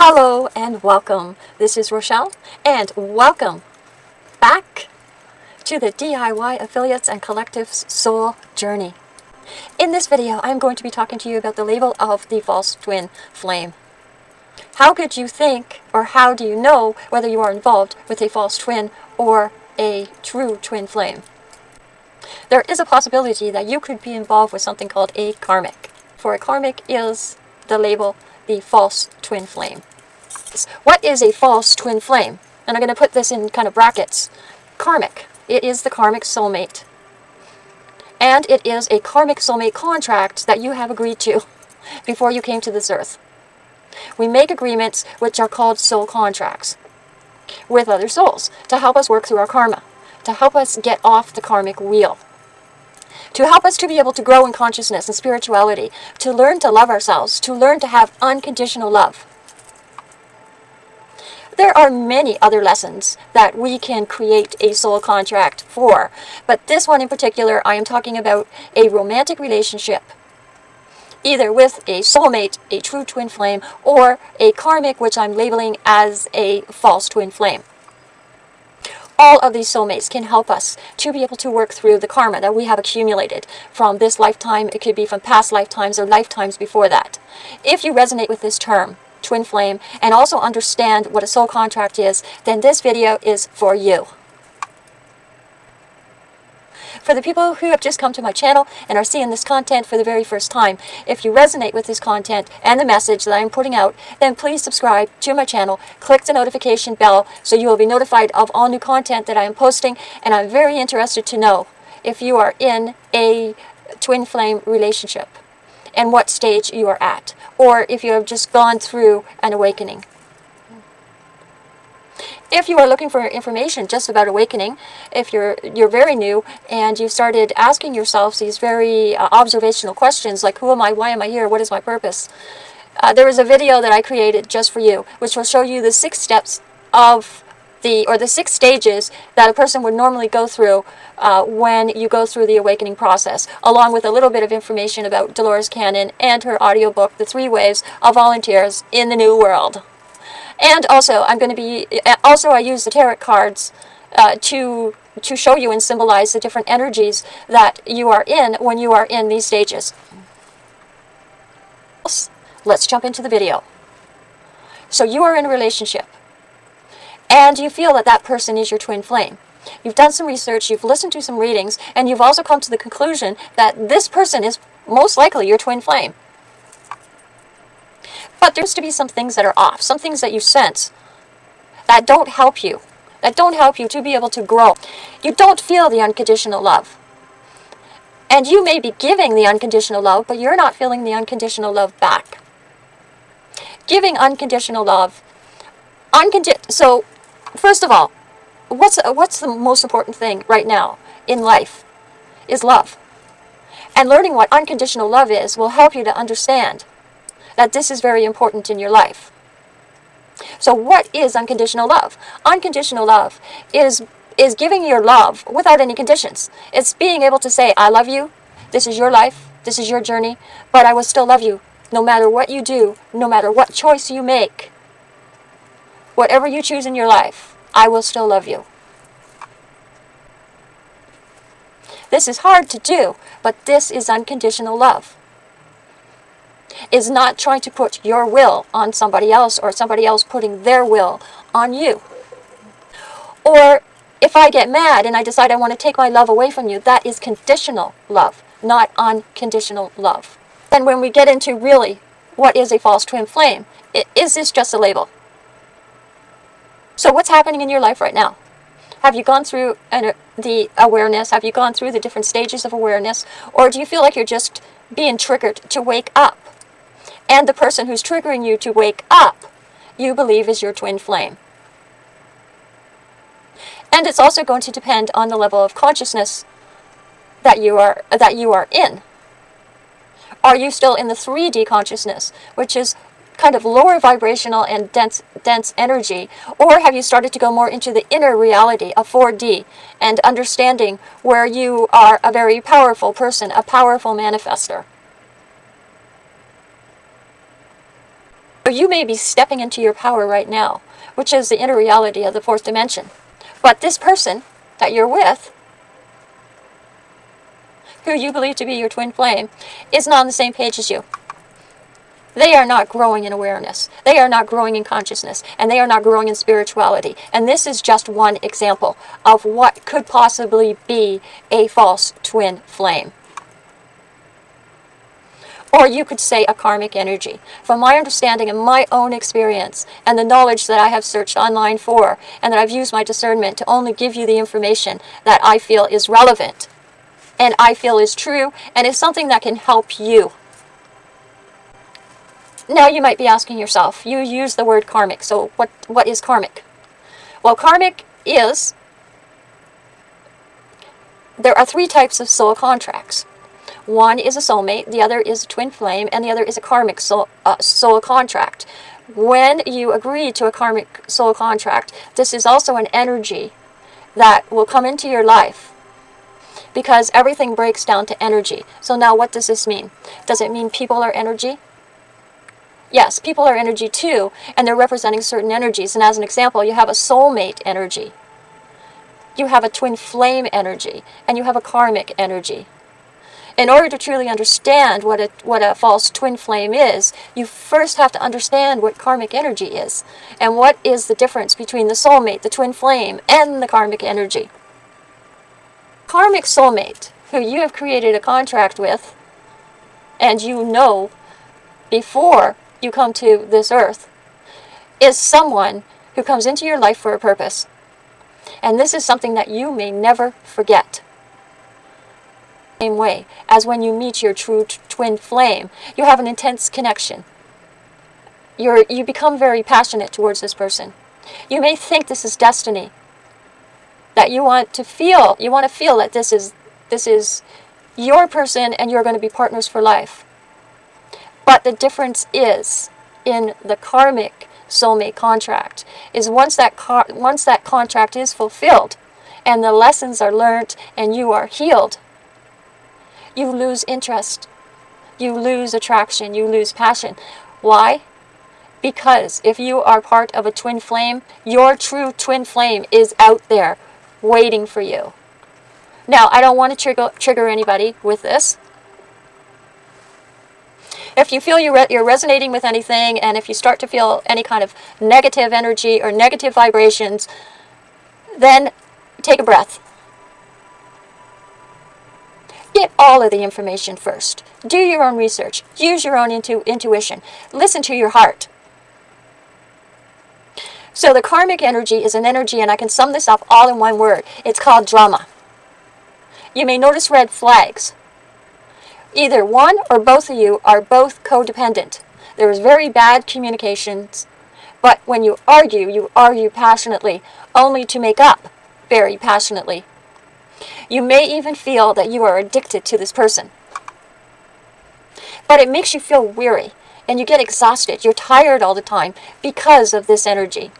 Hello and welcome. This is Rochelle and welcome back to the DIY Affiliates and Collectives Soul Journey. In this video, I'm going to be talking to you about the label of the false twin flame. How could you think or how do you know whether you are involved with a false twin or a true twin flame? There is a possibility that you could be involved with something called a karmic. For a karmic is the label the false twin flame. What is a false twin flame? And I'm going to put this in kind of brackets. Karmic. It is the karmic soulmate. And it is a karmic soulmate contract that you have agreed to before you came to this earth. We make agreements which are called soul contracts with other souls to help us work through our karma, to help us get off the karmic wheel to help us to be able to grow in consciousness and spirituality, to learn to love ourselves, to learn to have unconditional love. There are many other lessons that we can create a soul contract for, but this one in particular, I am talking about a romantic relationship, either with a soulmate, a true twin flame, or a karmic, which I'm labeling as a false twin flame all of these soulmates can help us to be able to work through the karma that we have accumulated from this lifetime. It could be from past lifetimes or lifetimes before that. If you resonate with this term, twin flame, and also understand what a soul contract is, then this video is for you. For the people who have just come to my channel and are seeing this content for the very first time, if you resonate with this content and the message that I'm putting out, then please subscribe to my channel, click the notification bell so you will be notified of all new content that I am posting, and I'm very interested to know if you are in a twin flame relationship and what stage you are at, or if you have just gone through an awakening. If you are looking for information just about awakening, if you're you're very new and you've started asking yourselves these very uh, observational questions like who am I, why am I here, what is my purpose, uh, there is a video that I created just for you, which will show you the six steps of the or the six stages that a person would normally go through uh, when you go through the awakening process, along with a little bit of information about Dolores Cannon and her audiobook, The Three Waves of Volunteers in the New World. And also, I'm going to be, also I use the tarot cards uh, to, to show you and symbolize the different energies that you are in when you are in these stages. Let's jump into the video. So you are in a relationship, and you feel that that person is your twin flame. You've done some research, you've listened to some readings, and you've also come to the conclusion that this person is most likely your twin flame. But there's to be some things that are off, some things that you sense that don't help you, that don't help you to be able to grow. You don't feel the unconditional love. And you may be giving the unconditional love, but you're not feeling the unconditional love back. Giving unconditional love, uncondi so first of all, what's, what's the most important thing right now in life is love. And learning what unconditional love is will help you to understand that this is very important in your life. So what is unconditional love? Unconditional love is is giving your love without any conditions. It's being able to say, I love you, this is your life, this is your journey, but I will still love you no matter what you do, no matter what choice you make. Whatever you choose in your life, I will still love you. This is hard to do, but this is unconditional love is not trying to put your will on somebody else or somebody else putting their will on you. Or if I get mad and I decide I want to take my love away from you, that is conditional love, not unconditional love. Then when we get into really what is a false twin flame, is this just a label? So what's happening in your life right now? Have you gone through an, uh, the awareness? Have you gone through the different stages of awareness? Or do you feel like you're just being triggered to wake up? and the person who's triggering you to wake up, you believe is your twin flame. And it's also going to depend on the level of consciousness that you are that you are in. Are you still in the 3D consciousness, which is kind of lower vibrational and dense dense energy, or have you started to go more into the inner reality of 4D and understanding where you are a very powerful person, a powerful manifester? Or you may be stepping into your power right now, which is the inner reality of the fourth dimension. But this person that you're with, who you believe to be your twin flame, is not on the same page as you. They are not growing in awareness. They are not growing in consciousness. And they are not growing in spirituality. And this is just one example of what could possibly be a false twin flame. Or you could say a karmic energy. From my understanding and my own experience and the knowledge that I have searched online for and that I've used my discernment to only give you the information that I feel is relevant and I feel is true and is something that can help you. Now you might be asking yourself, you use the word karmic, so what, what is karmic? Well, karmic is, there are three types of soul contracts. One is a soulmate, the other is a twin flame, and the other is a karmic soul, uh, soul contract. When you agree to a karmic soul contract, this is also an energy that will come into your life because everything breaks down to energy. So now what does this mean? Does it mean people are energy? Yes, people are energy too, and they're representing certain energies. And as an example, you have a soulmate energy, you have a twin flame energy, and you have a karmic energy in order to truly understand what a, what a false twin flame is, you first have to understand what karmic energy is and what is the difference between the soulmate, the twin flame, and the karmic energy. Karmic soulmate, who you have created a contract with, and you know before you come to this earth, is someone who comes into your life for a purpose. And this is something that you may never forget same way as when you meet your true twin flame. You have an intense connection. You're, you become very passionate towards this person. You may think this is destiny. That you want to feel, you want to feel that this is, this is your person and you're going to be partners for life. But the difference is in the karmic soulmate contract is once that once that contract is fulfilled and the lessons are learned and you are healed you lose interest. You lose attraction. You lose passion. Why? Because if you are part of a twin flame, your true twin flame is out there waiting for you. Now, I don't want to trigger, trigger anybody with this. If you feel you're, you're resonating with anything, and if you start to feel any kind of negative energy or negative vibrations, then take a breath. Get all of the information first. Do your own research. Use your own intu intuition. Listen to your heart. So the karmic energy is an energy, and I can sum this up all in one word. It's called drama. You may notice red flags. Either one or both of you are both codependent. There is very bad communications, but when you argue, you argue passionately, only to make up very passionately. You may even feel that you are addicted to this person. But it makes you feel weary and you get exhausted. You're tired all the time because of this energy.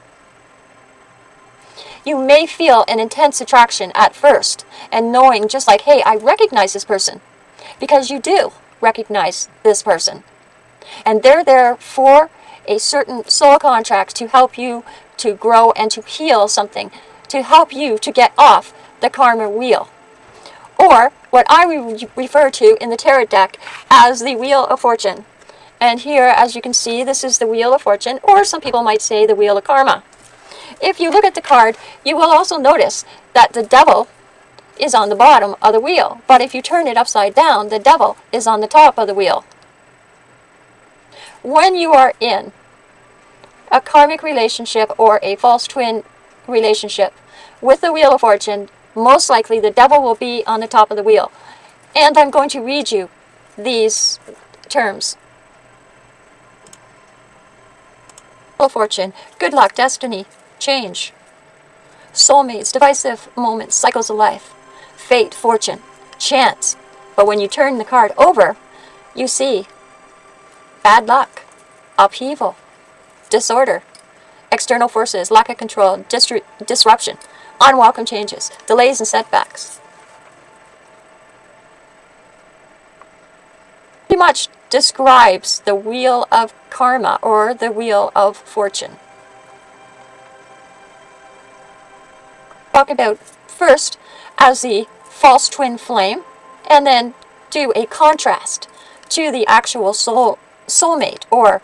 You may feel an intense attraction at first and knowing just like, hey, I recognize this person. Because you do recognize this person. And they're there for a certain soul contract to help you to grow and to heal something, to help you to get off the karma wheel or what I re refer to in the tarot deck as the Wheel of Fortune. And here, as you can see, this is the Wheel of Fortune, or some people might say the Wheel of Karma. If you look at the card, you will also notice that the devil is on the bottom of the wheel. But if you turn it upside down, the devil is on the top of the wheel. When you are in a karmic relationship or a false twin relationship with the Wheel of Fortune, most likely the devil will be on the top of the wheel. And I'm going to read you these terms. Wheel of Fortune, good luck, destiny, change. Soulmates, divisive moments, cycles of life. Fate, fortune, chance. But when you turn the card over, you see bad luck, upheaval, disorder, external forces, lack of control, disruption, unwelcome changes, delays and setbacks. Pretty much describes the wheel of karma or the wheel of fortune. Talk about first as the false twin flame and then do a contrast to the actual soul soulmate or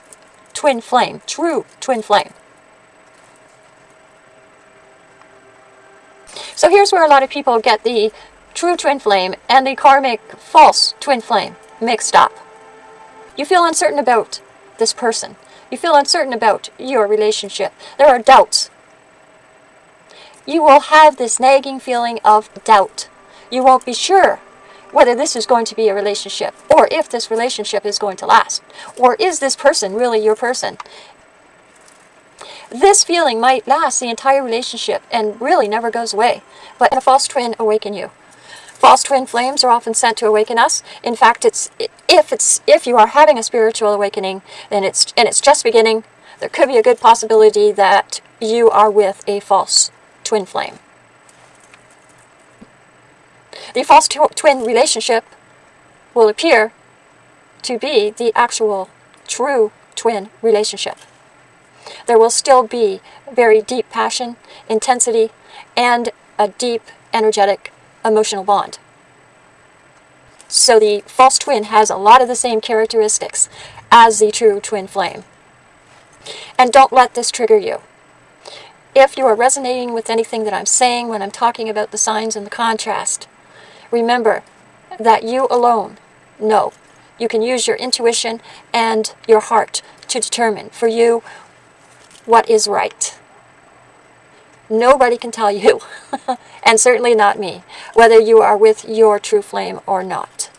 twin flame, true twin flame. So here's where a lot of people get the true twin flame and the karmic false twin flame mixed up. You feel uncertain about this person. You feel uncertain about your relationship. There are doubts. You will have this nagging feeling of doubt. You won't be sure whether this is going to be a relationship or if this relationship is going to last. Or is this person really your person? This feeling might last the entire relationship and really never goes away, but a false twin awaken you. False twin flames are often sent to awaken us. In fact, it's if it's if you are having a spiritual awakening and it's and it's just beginning, there could be a good possibility that you are with a false twin flame. The false tw twin relationship will appear to be the actual true twin relationship. There will still be very deep passion, intensity, and a deep energetic emotional bond. So the false twin has a lot of the same characteristics as the true twin flame. And don't let this trigger you. If you are resonating with anything that I'm saying when I'm talking about the signs and the contrast, remember that you alone know. You can use your intuition and your heart to determine for you what is right. Nobody can tell you, and certainly not me, whether you are with your true flame or not.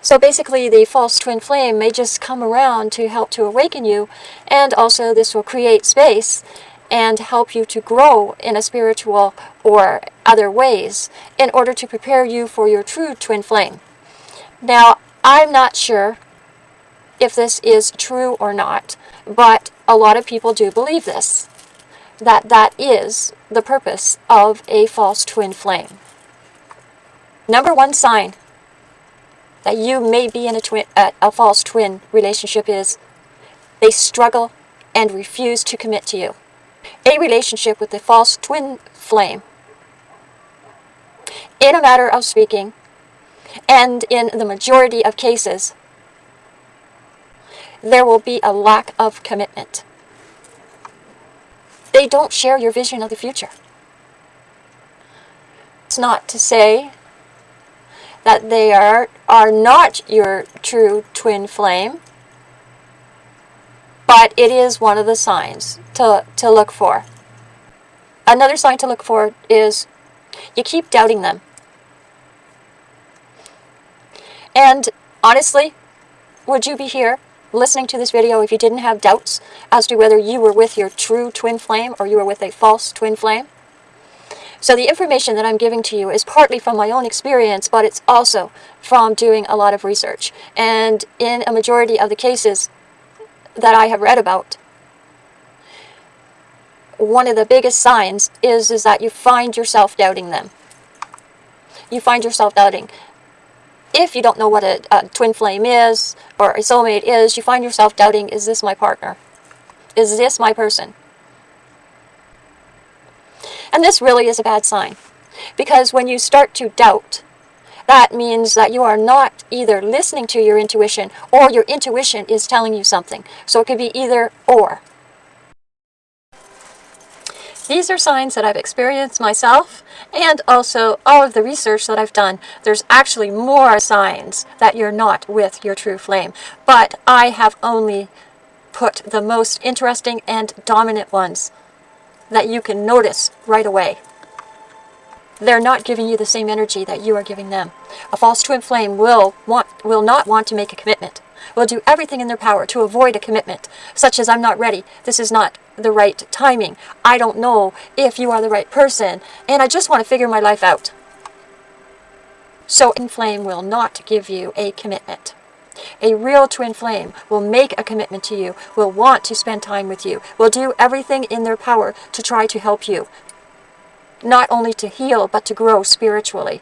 So basically, the false twin flame may just come around to help to awaken you, and also this will create space and help you to grow in a spiritual or other ways in order to prepare you for your true twin flame. Now, I'm not sure if this is true or not, but a lot of people do believe this, that that is the purpose of a false twin flame. Number one sign that you may be in a, twin, a false twin relationship is they struggle and refuse to commit to you. A relationship with a false twin flame, in a matter of speaking, and in the majority of cases, there will be a lack of commitment. They don't share your vision of the future. It's not to say that they are, are not your true twin flame, but it is one of the signs to, to look for. Another sign to look for is you keep doubting them. And honestly, would you be here listening to this video if you didn't have doubts as to whether you were with your true twin flame or you were with a false twin flame. So the information that I'm giving to you is partly from my own experience, but it's also from doing a lot of research. And in a majority of the cases that I have read about, one of the biggest signs is, is that you find yourself doubting them. You find yourself doubting if you don't know what a, a, twin flame is or a soulmate is, you find yourself doubting, is this my partner? Is this my person? And this really is a bad sign. Because when you start to doubt, that means that you are not either listening to your intuition or your intuition is telling you something. So it could be either or. These are signs that I've experienced myself and also all of the research that I've done. There's actually more signs that you're not with your true flame, but I have only put the most interesting and dominant ones that you can notice right away. They're not giving you the same energy that you are giving them. A false twin flame will want will not want to make a commitment will do everything in their power to avoid a commitment, such as I'm not ready, this is not the right timing, I don't know if you are the right person, and I just want to figure my life out. So twin flame will not give you a commitment. A real twin flame will make a commitment to you, will want to spend time with you, will do everything in their power to try to help you. Not only to heal, but to grow spiritually.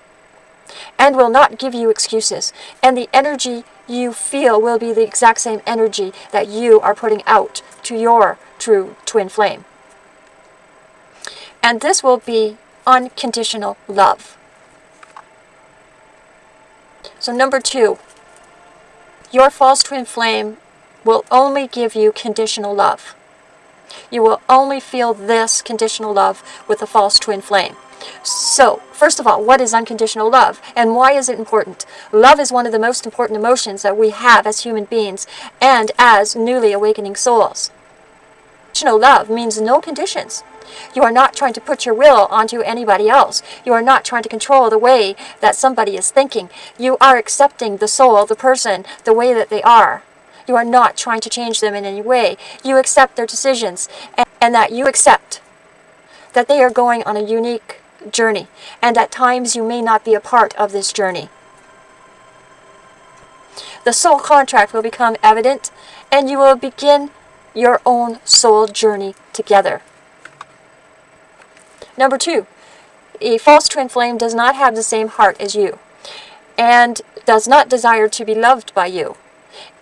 and will not give you excuses. And the energy you feel will be the exact same energy that you are putting out to your true twin flame. And this will be unconditional love. So number two, your false twin flame will only give you conditional love. You will only feel this conditional love with the false twin flame. So, first of all, what is unconditional love and why is it important? Love is one of the most important emotions that we have as human beings and as newly awakening souls. Unconditional love means no conditions. You are not trying to put your will onto anybody else. You are not trying to control the way that somebody is thinking. You are accepting the soul, the person, the way that they are. You are not trying to change them in any way. You accept their decisions and, and that you accept that they are going on a unique journey and at times you may not be a part of this journey. The soul contract will become evident and you will begin your own soul journey together. Number two, a false twin flame does not have the same heart as you and does not desire to be loved by you.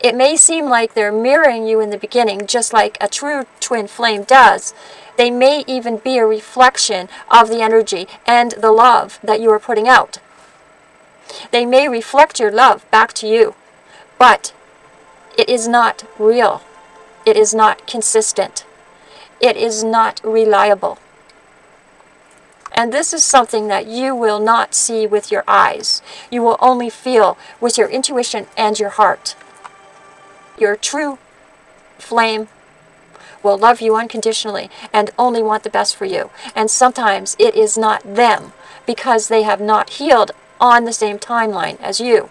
It may seem like they're mirroring you in the beginning, just like a true twin flame does. They may even be a reflection of the energy and the love that you are putting out. They may reflect your love back to you, but it is not real. It is not consistent. It is not reliable. And this is something that you will not see with your eyes. You will only feel with your intuition and your heart. Your true flame will love you unconditionally and only want the best for you. And sometimes it is not them because they have not healed on the same timeline as you.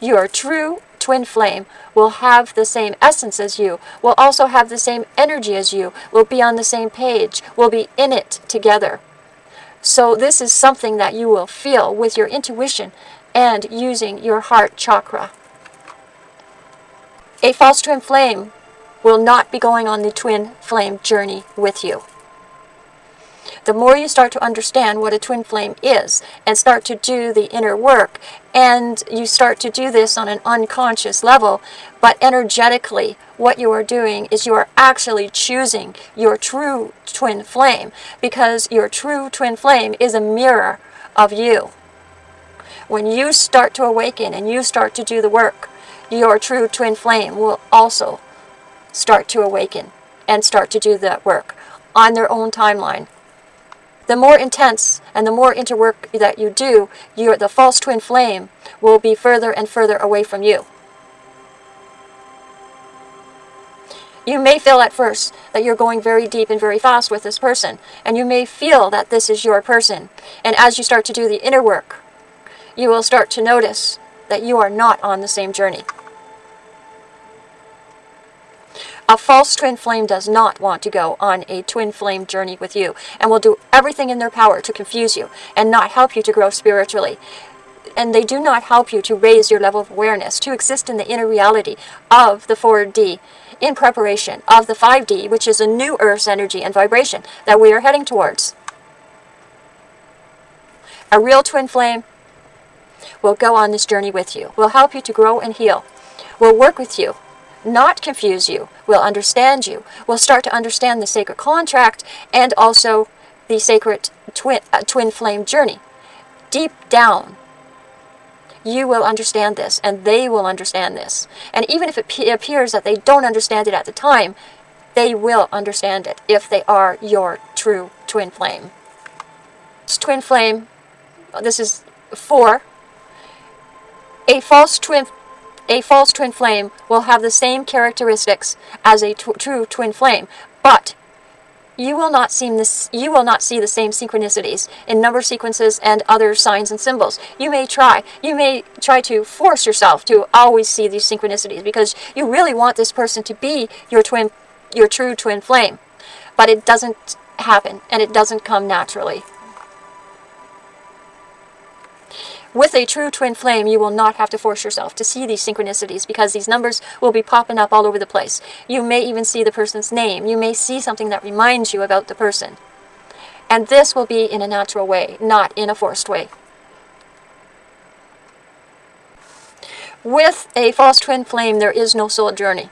Your true twin flame will have the same essence as you, will also have the same energy as you, will be on the same page, will be in it together. So this is something that you will feel with your intuition and using your heart chakra. A false twin flame will not be going on the twin flame journey with you. The more you start to understand what a twin flame is and start to do the inner work, and you start to do this on an unconscious level, but energetically, what you are doing is you are actually choosing your true twin flame because your true twin flame is a mirror of you. When you start to awaken and you start to do the work, your true twin flame will also start to awaken and start to do that work on their own timeline. The more intense and the more interwork that you do, your, the false twin flame will be further and further away from you. You may feel at first that you're going very deep and very fast with this person, and you may feel that this is your person. And as you start to do the inner work, you will start to notice that you are not on the same journey. A false twin flame does not want to go on a twin flame journey with you and will do everything in their power to confuse you and not help you to grow spiritually. And they do not help you to raise your level of awareness, to exist in the inner reality of the 4D in preparation of the 5D, which is a new Earth's energy and vibration that we are heading towards. A real twin flame will go on this journey with you, will help you to grow and heal, will work with you, not confuse you, will understand you, will start to understand the sacred contract and also the sacred twin, uh, twin flame journey. Deep down, you will understand this and they will understand this. And even if it appears that they don't understand it at the time, they will understand it if they are your true twin flame. This twin flame, this is four. A false twin a false twin flame will have the same characteristics as a true twin flame, but you will not see this you will not see the same synchronicities in number sequences and other signs and symbols. You may try. You may try to force yourself to always see these synchronicities because you really want this person to be your twin your true twin flame. But it doesn't happen and it doesn't come naturally. With a true twin flame, you will not have to force yourself to see these synchronicities because these numbers will be popping up all over the place. You may even see the person's name. You may see something that reminds you about the person. And this will be in a natural way, not in a forced way. With a false twin flame, there is no soul journey.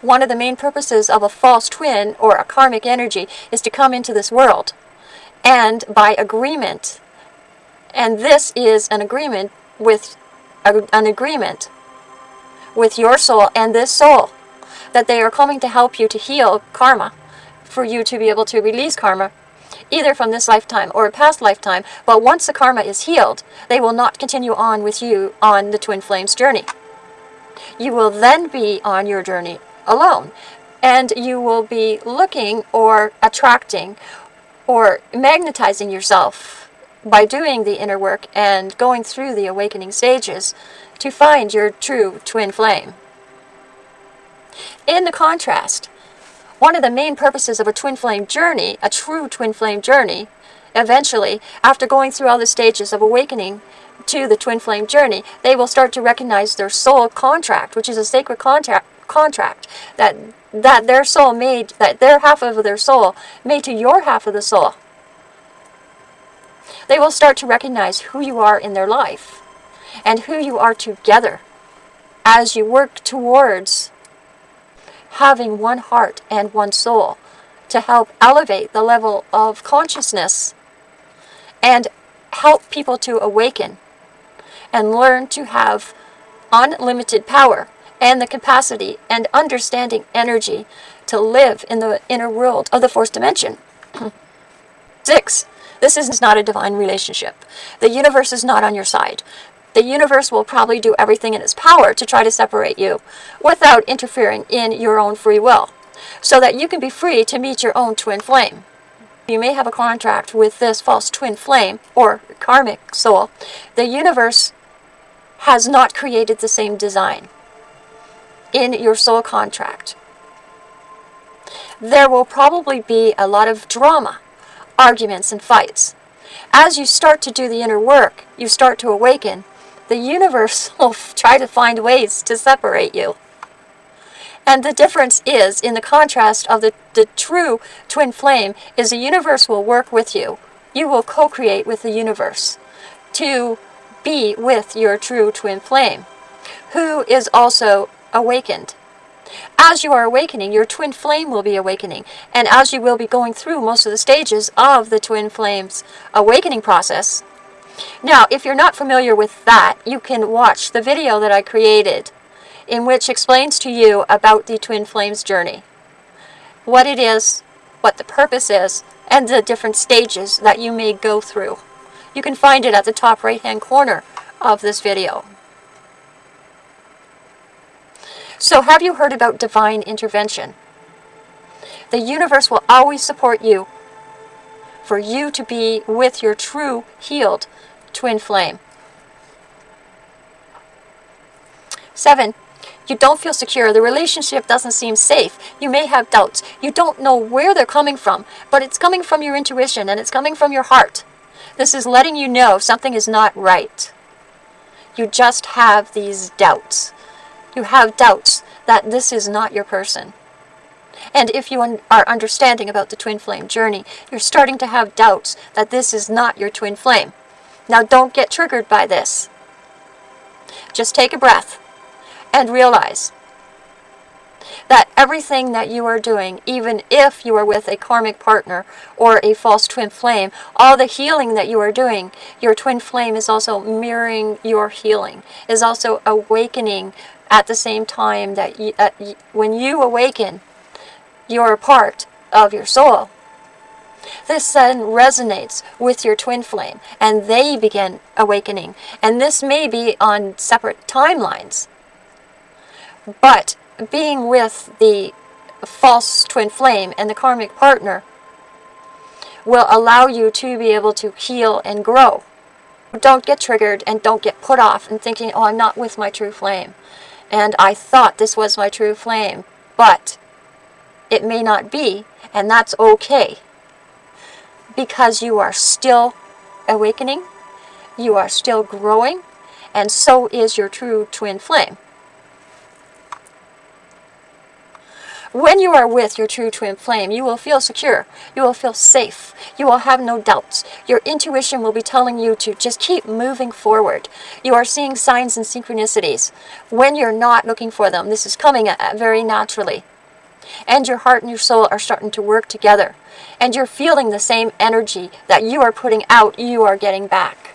One of the main purposes of a false twin or a karmic energy is to come into this world and by agreement and this is an agreement with an agreement with your soul and this soul that they are coming to help you to heal karma for you to be able to release karma either from this lifetime or a past lifetime. But once the karma is healed they will not continue on with you on the twin flames journey. You will then be on your journey alone and you will be looking or attracting or magnetizing yourself by doing the inner work and going through the awakening stages to find your true twin flame. In the contrast, one of the main purposes of a twin flame journey, a true twin flame journey, eventually, after going through all the stages of awakening to the twin flame journey, they will start to recognize their soul contract, which is a sacred contract, contract that that their soul made, that their half of their soul made to your half of the soul. They will start to recognize who you are in their life and who you are together as you work towards having one heart and one soul to help elevate the level of consciousness and help people to awaken and learn to have unlimited power and the capacity and understanding energy to live in the inner world of the fourth dimension. Six, this is not a divine relationship. The universe is not on your side. The universe will probably do everything in its power to try to separate you without interfering in your own free will, so that you can be free to meet your own twin flame. You may have a contract with this false twin flame or karmic soul. The universe has not created the same design in your soul contract. There will probably be a lot of drama, arguments, and fights. As you start to do the inner work, you start to awaken, the universe will try to find ways to separate you. And the difference is, in the contrast of the, the true twin flame, is the universe will work with you. You will co-create with the universe to be with your true twin flame, who is also awakened. As you are awakening, your twin flame will be awakening. And as you will be going through most of the stages of the twin flame's awakening process. Now, if you're not familiar with that, you can watch the video that I created in which explains to you about the twin flames journey. What it is, what the purpose is, and the different stages that you may go through. You can find it at the top right hand corner of this video. So have you heard about divine intervention? The universe will always support you for you to be with your true healed twin flame. Seven, you don't feel secure. The relationship doesn't seem safe. You may have doubts. You don't know where they're coming from, but it's coming from your intuition and it's coming from your heart. This is letting you know something is not right. You just have these doubts you have doubts that this is not your person. And if you un are understanding about the twin flame journey, you're starting to have doubts that this is not your twin flame. Now don't get triggered by this. Just take a breath and realize that everything that you are doing, even if you are with a karmic partner or a false twin flame, all the healing that you are doing, your twin flame is also mirroring your healing, is also awakening at the same time that you, uh, when you awaken, you're a part of your soul. This then resonates with your twin flame, and they begin awakening. And this may be on separate timelines. But being with the false twin flame and the karmic partner will allow you to be able to heal and grow. Don't get triggered and don't get put off and thinking, oh, I'm not with my true flame and I thought this was my true flame, but it may not be, and that's okay. Because you are still awakening, you are still growing, and so is your true twin flame. When you are with your true twin flame, you will feel secure. You will feel safe. You will have no doubts. Your intuition will be telling you to just keep moving forward. You are seeing signs and synchronicities. When you're not looking for them, this is coming uh, uh, very naturally. And your heart and your soul are starting to work together. And you're feeling the same energy that you are putting out, you are getting back.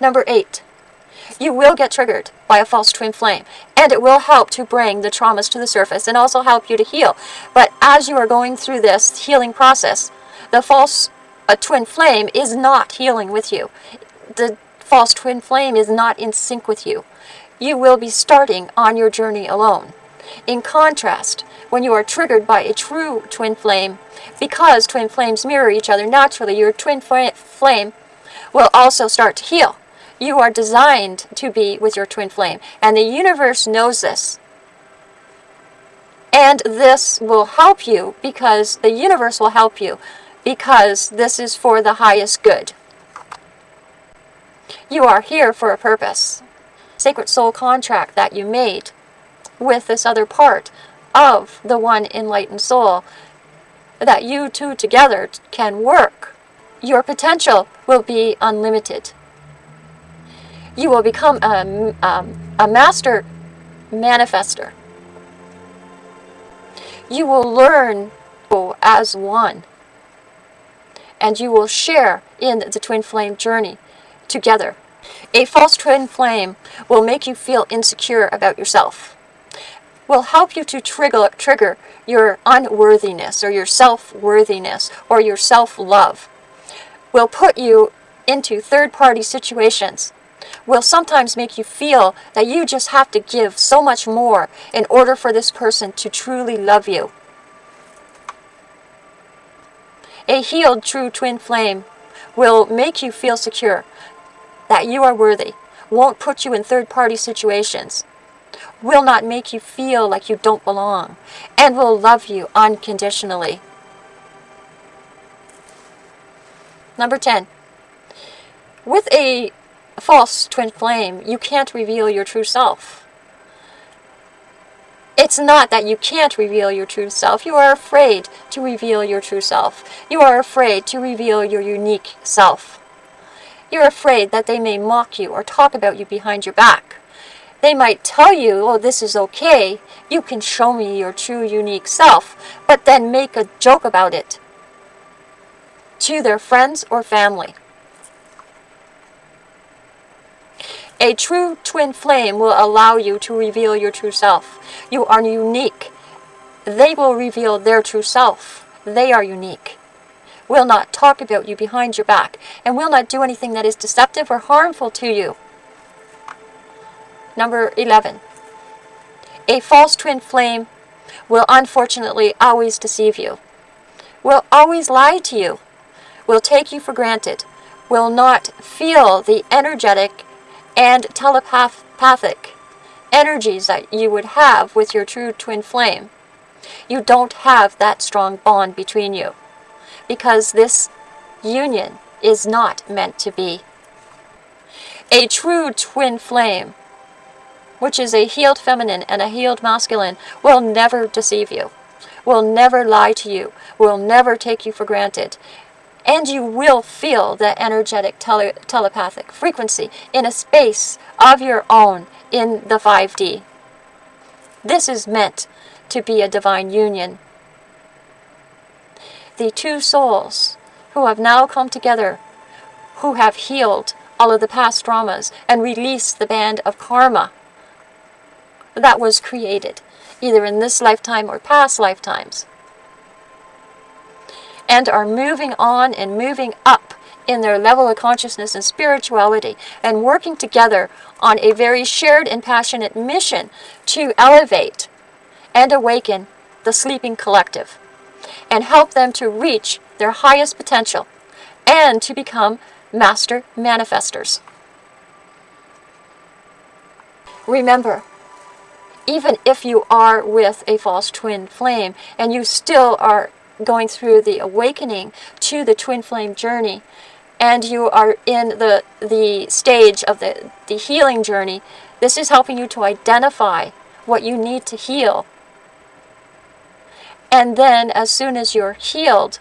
Number eight, you will get triggered by a false twin flame and it will help to bring the traumas to the surface and also help you to heal. But as you are going through this healing process, the false a twin flame is not healing with you. The false twin flame is not in sync with you. You will be starting on your journey alone. In contrast, when you are triggered by a true twin flame, because twin flames mirror each other naturally, your twin flame will also start to heal. You are designed to be with your twin flame. And the universe knows this. And this will help you because the universe will help you because this is for the highest good. You are here for a purpose. Sacred soul contract that you made with this other part of the one enlightened soul that you two together can work. Your potential will be unlimited you will become a, um, a master manifester. You will learn as one. And you will share in the twin flame journey together. A false twin flame will make you feel insecure about yourself. Will help you to trigger, trigger your unworthiness or your self-worthiness or your self-love. Will put you into third-party situations will sometimes make you feel that you just have to give so much more in order for this person to truly love you. A healed true twin flame will make you feel secure that you are worthy, won't put you in third-party situations, will not make you feel like you don't belong, and will love you unconditionally. Number 10. With a false twin flame, you can't reveal your true self. It's not that you can't reveal your true self. You are afraid to reveal your true self. You are afraid to reveal your unique self. You're afraid that they may mock you or talk about you behind your back. They might tell you, oh, this is okay. You can show me your true unique self, but then make a joke about it to their friends or family. A true twin flame will allow you to reveal your true self. You are unique. They will reveal their true self. They are unique. Will not talk about you behind your back and will not do anything that is deceptive or harmful to you. Number 11. A false twin flame will unfortunately always deceive you, will always lie to you, will take you for granted, will not feel the energetic and telepathic energies that you would have with your true twin flame. You don't have that strong bond between you because this union is not meant to be. A true twin flame, which is a healed feminine and a healed masculine, will never deceive you, will never lie to you, will never take you for granted and you will feel that energetic tele telepathic frequency in a space of your own in the 5D. This is meant to be a divine union. The two souls who have now come together, who have healed all of the past traumas and released the band of karma that was created, either in this lifetime or past lifetimes and are moving on and moving up in their level of consciousness and spirituality and working together on a very shared and passionate mission to elevate and awaken the sleeping collective and help them to reach their highest potential and to become master manifestors. Remember, even if you are with a false twin flame and you still are going through the awakening to the twin flame journey and you are in the, the stage of the, the healing journey, this is helping you to identify what you need to heal. And then as soon as you're healed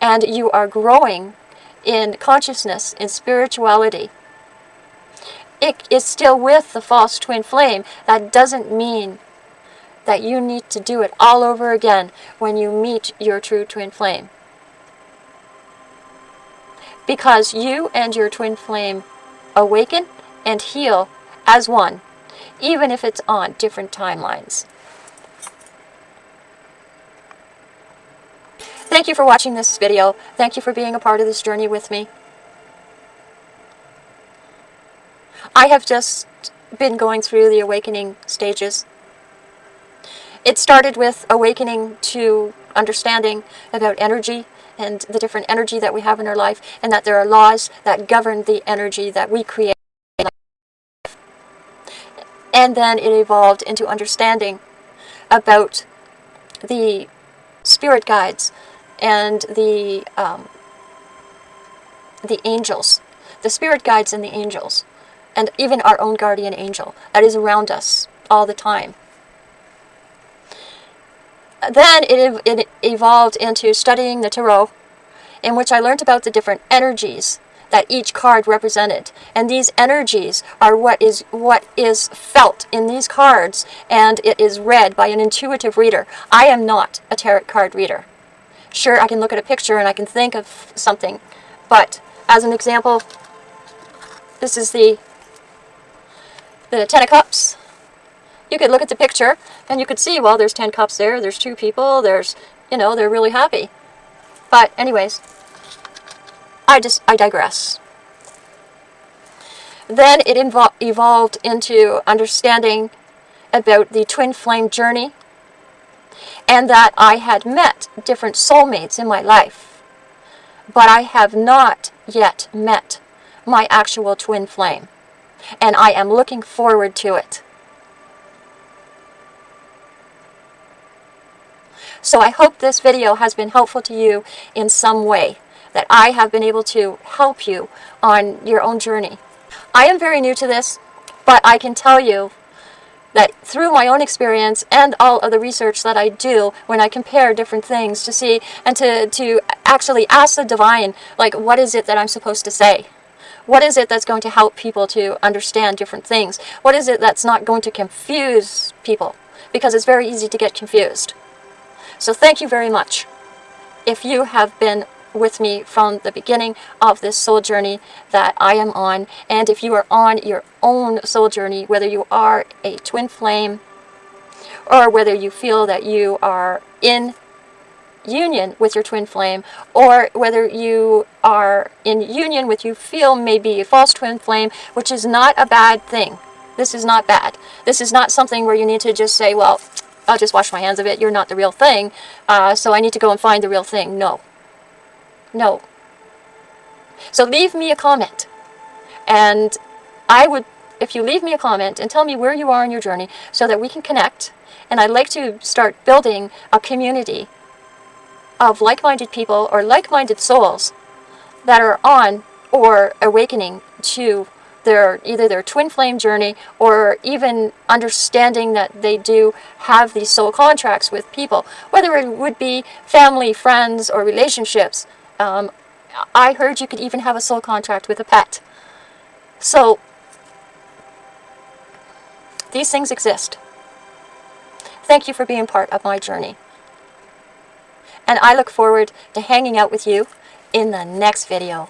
and you are growing in consciousness, in spirituality, it is still with the false twin flame. That doesn't mean that you need to do it all over again when you meet your true twin flame. Because you and your twin flame awaken and heal as one, even if it's on different timelines. Thank you for watching this video. Thank you for being a part of this journey with me. I have just been going through the awakening stages. It started with awakening to understanding about energy and the different energy that we have in our life and that there are laws that govern the energy that we create. And then it evolved into understanding about the spirit guides and the um, the angels, the spirit guides and the angels, and even our own guardian angel that is around us all the time. Then it, it evolved into studying the tarot, in which I learned about the different energies that each card represented. And these energies are what is what is felt in these cards and it is read by an intuitive reader. I am not a tarot card reader. Sure, I can look at a picture and I can think of something, but as an example, this is the the Ten of Cups. You could look at the picture and you could see, well, there's 10 cups there, there's two people, there's, you know, they're really happy. But anyways, I just, I digress. Then it evolved into understanding about the twin flame journey and that I had met different soulmates in my life. But I have not yet met my actual twin flame. And I am looking forward to it. So I hope this video has been helpful to you in some way, that I have been able to help you on your own journey. I am very new to this, but I can tell you that through my own experience and all of the research that I do when I compare different things to see and to, to actually ask the divine, like, what is it that I'm supposed to say? What is it that's going to help people to understand different things? What is it that's not going to confuse people? Because it's very easy to get confused. So thank you very much. If you have been with me from the beginning of this soul journey that I am on, and if you are on your own soul journey, whether you are a twin flame, or whether you feel that you are in union with your twin flame, or whether you are in union with you feel maybe a false twin flame, which is not a bad thing. This is not bad. This is not something where you need to just say, well, I'll just wash my hands of it. You're not the real thing. Uh, so I need to go and find the real thing. No. No. So leave me a comment. And I would, if you leave me a comment and tell me where you are in your journey so that we can connect. And I'd like to start building a community of like-minded people or like-minded souls that are on or awakening to their either their twin flame journey or even understanding that they do have these soul contracts with people, whether it would be family, friends, or relationships. Um, I heard you could even have a soul contract with a pet. So, these things exist. Thank you for being part of my journey. And I look forward to hanging out with you in the next video.